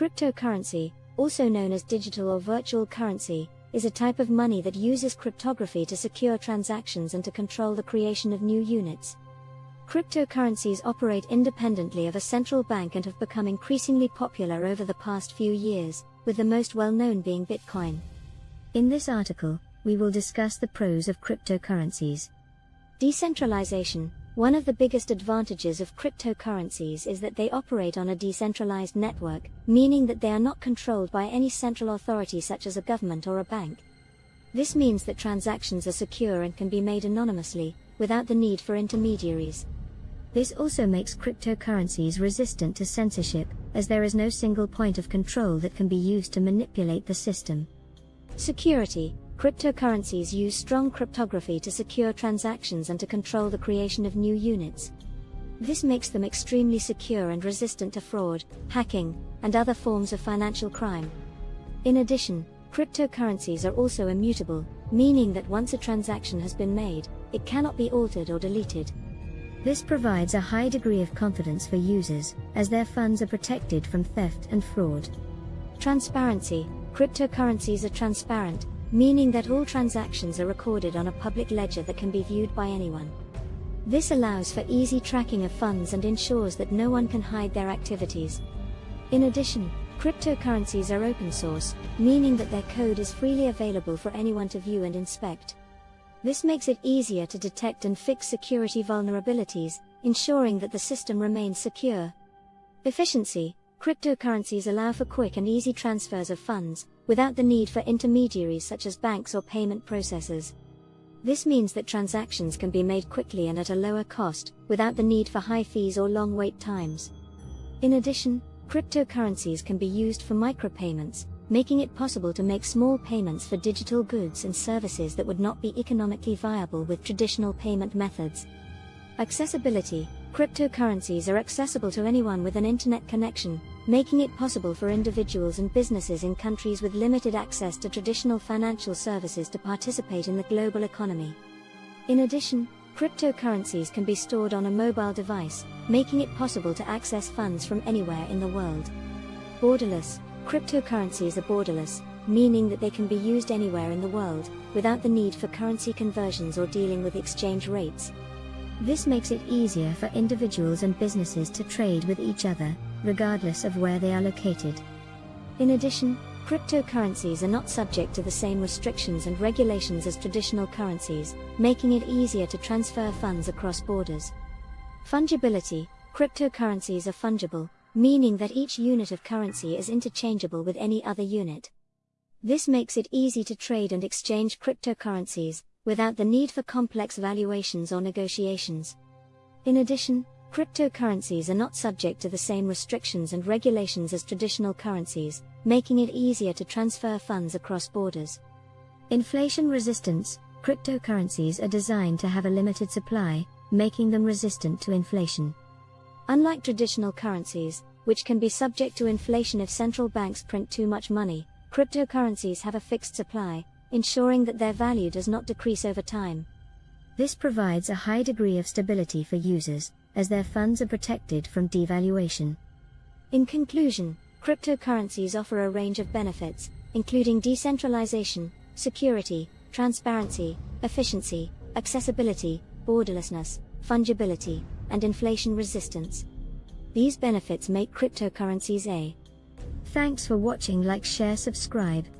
Cryptocurrency, also known as digital or virtual currency, is a type of money that uses cryptography to secure transactions and to control the creation of new units. Cryptocurrencies operate independently of a central bank and have become increasingly popular over the past few years, with the most well known being Bitcoin. In this article, we will discuss the pros of cryptocurrencies. Decentralization One of the biggest advantages of cryptocurrencies is that they operate on a decentralized network, meaning that they are not controlled by any central authority such as a government or a bank. This means that transactions are secure and can be made anonymously, without the need for intermediaries. This also makes cryptocurrencies resistant to censorship, as there is no single point of control that can be used to manipulate the system. Security Cryptocurrencies use strong cryptography to secure transactions and to control the creation of new units. This makes them extremely secure and resistant to fraud, hacking, and other forms of financial crime. In addition, cryptocurrencies are also immutable, meaning that once a transaction has been made, it cannot be altered or deleted. This provides a high degree of confidence for users, as their funds are protected from theft and fraud. Transparency Cryptocurrencies are transparent, meaning that all transactions are recorded on a public ledger that can be viewed by anyone. This allows for easy tracking of funds and ensures that no one can hide their activities. In addition, cryptocurrencies are open source, meaning that their code is freely available for anyone to view and inspect. This makes it easier to detect and fix security vulnerabilities, ensuring that the system remains secure. Efficiency Cryptocurrencies allow for quick and easy transfers of funds, without the need for intermediaries such as banks or payment processors. This means that transactions can be made quickly and at a lower cost, without the need for high fees or long wait times. In addition, cryptocurrencies can be used for micropayments, making it possible to make small payments for digital goods and services that would not be economically viable with traditional payment methods. Accessibility Cryptocurrencies are accessible to anyone with an internet connection, making it possible for individuals and businesses in countries with limited access to traditional financial services to participate in the global economy. In addition, cryptocurrencies can be stored on a mobile device, making it possible to access funds from anywhere in the world. Borderless, cryptocurrencies are borderless, meaning that they can be used anywhere in the world, without the need for currency conversions or dealing with exchange rates. This makes it easier for individuals and businesses to trade with each other, regardless of where they are located. In addition, cryptocurrencies are not subject to the same restrictions and regulations as traditional currencies, making it easier to transfer funds across borders. Fungibility Cryptocurrencies are fungible, meaning that each unit of currency is interchangeable with any other unit. This makes it easy to trade and exchange cryptocurrencies, without the need for complex valuations or negotiations. In addition, cryptocurrencies are not subject to the same restrictions and regulations as traditional currencies, making it easier to transfer funds across borders. Inflation resistance Cryptocurrencies are designed to have a limited supply, making them resistant to inflation. Unlike traditional currencies, which can be subject to inflation if central banks print too much money, cryptocurrencies have a fixed supply, ensuring that their value does not decrease over time. This provides a high degree of stability for users, as their funds are protected from devaluation. In conclusion, cryptocurrencies offer a range of benefits, including decentralization, security, transparency, efficiency, accessibility, borderlessness, fungibility, and inflation resistance. These benefits make cryptocurrencies a. Thanks for watching like share subscribe.